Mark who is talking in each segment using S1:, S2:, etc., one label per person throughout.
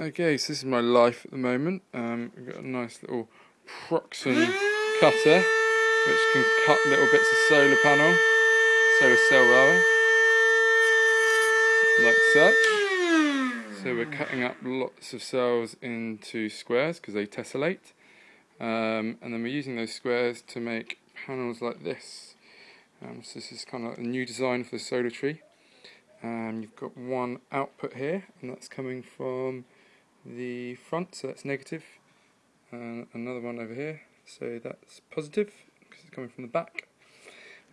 S1: Okay, so this is my life at the moment. Um, I've got a nice little Proxxon cutter which can cut little bits of solar panel, solar cell rather, like such. So we're cutting up lots of cells into squares because they tessellate. Um, and then we're using those squares to make panels like this. Um, so this is kind of a new design for the solar tree. Um, you've got one output here, and that's coming from the front, so that's negative, and another one over here, so that's positive because it's coming from the back.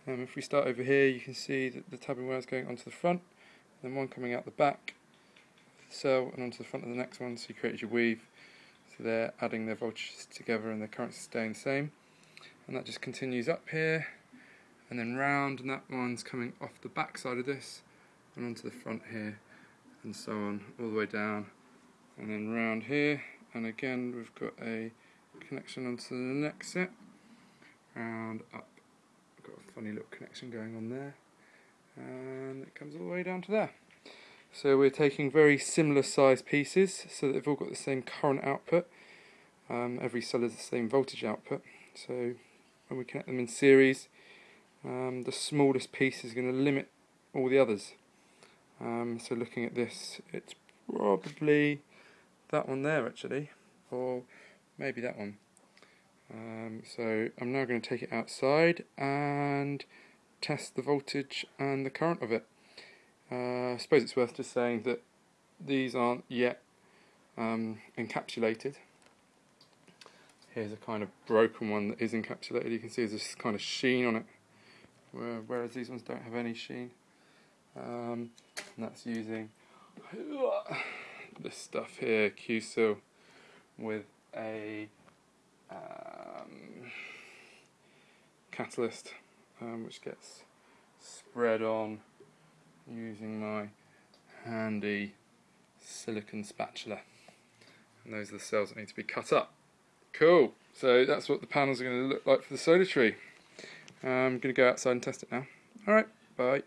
S1: Um, if we start over here, you can see that the tabbing wire is going onto the front, and then one coming out the back the cell and onto the front of the next one, so you create your weave. So they're adding their voltages together and their currents staying the same. And that just continues up here, and then round, and that one's coming off the back side of this, and onto the front here, and so on, all the way down and then round here and again we've got a connection onto the next set. And up. Got a funny little connection going on there. And it comes all the way down to there. So we're taking very similar size pieces so that they've all got the same current output. Um, every cell has the same voltage output. So when we connect them in series um, the smallest piece is going to limit all the others. Um, so looking at this it's probably that one there actually, or maybe that one. Um, so I'm now going to take it outside and test the voltage and the current of it. Uh, I suppose it's worth just saying that these aren't yet um, encapsulated. Here's a kind of broken one that is encapsulated. You can see there's this kind of sheen on it, whereas these ones don't have any sheen. Um, and that's using this stuff here, Q-Sil, with a um, catalyst um, which gets spread on using my handy silicon spatula. And those are the cells that need to be cut up. Cool, so that's what the panels are going to look like for the solar tree. I'm going to go outside and test it now. Alright, bye.